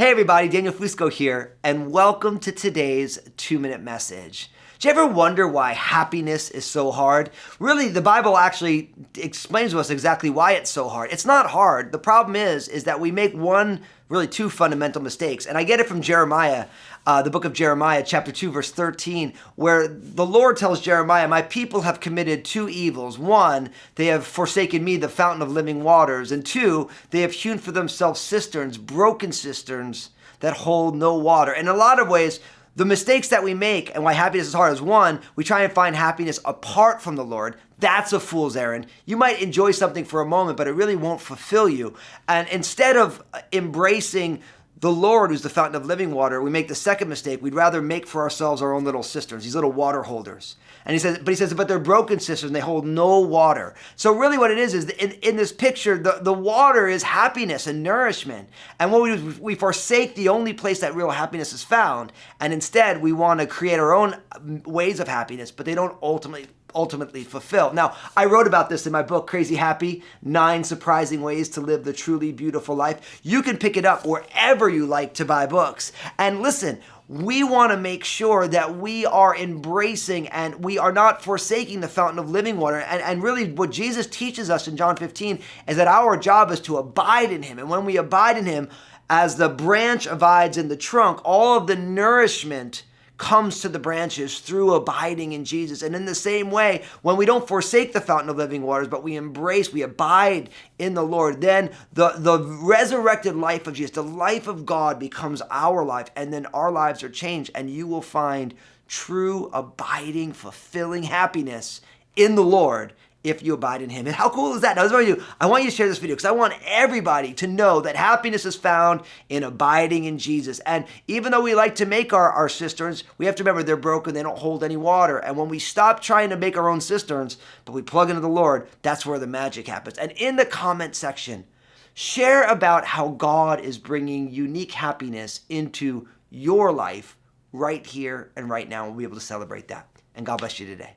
Hey everybody, Daniel Fusco here, and welcome to today's two minute message. Do you ever wonder why happiness is so hard? Really, the Bible actually explains to us exactly why it's so hard. It's not hard. The problem is, is that we make one, really two fundamental mistakes. And I get it from Jeremiah, uh, the book of Jeremiah, chapter 2, verse 13, where the Lord tells Jeremiah, My people have committed two evils. One, they have forsaken me, the fountain of living waters. And two, they have hewn for themselves cisterns, broken cisterns that hold no water. In a lot of ways, the mistakes that we make and why happiness is hard is one, we try and find happiness apart from the Lord. That's a fool's errand. You might enjoy something for a moment, but it really won't fulfill you. And instead of embracing the Lord, who's the fountain of living water, we make the second mistake. We'd rather make for ourselves our own little cisterns, these little water holders. And he says, but he says, but they're broken cisterns they hold no water. So really what it is, is in, in this picture, the, the water is happiness and nourishment. And what we do is we forsake the only place that real happiness is found. And instead we want to create our own ways of happiness, but they don't ultimately ultimately fulfill. Now, I wrote about this in my book, Crazy Happy, Nine Surprising Ways to Live the Truly Beautiful Life. You can pick it up wherever you like to buy books. And listen, we want to make sure that we are embracing and we are not forsaking the fountain of living water. And, and really, what Jesus teaches us in John 15 is that our job is to abide in Him. And when we abide in Him, as the branch abides in the trunk, all of the nourishment comes to the branches through abiding in Jesus. And in the same way, when we don't forsake the fountain of living waters, but we embrace, we abide in the Lord, then the, the resurrected life of Jesus, the life of God becomes our life. And then our lives are changed. And you will find true, abiding, fulfilling happiness in the Lord if you abide in him. And how cool is that? Now, this is what I do. I want you to share this video because I want everybody to know that happiness is found in abiding in Jesus. And even though we like to make our, our cisterns, we have to remember they're broken. They don't hold any water. And when we stop trying to make our own cisterns, but we plug into the Lord, that's where the magic happens. And in the comment section, share about how God is bringing unique happiness into your life right here and right now. We'll be able to celebrate that. And God bless you today.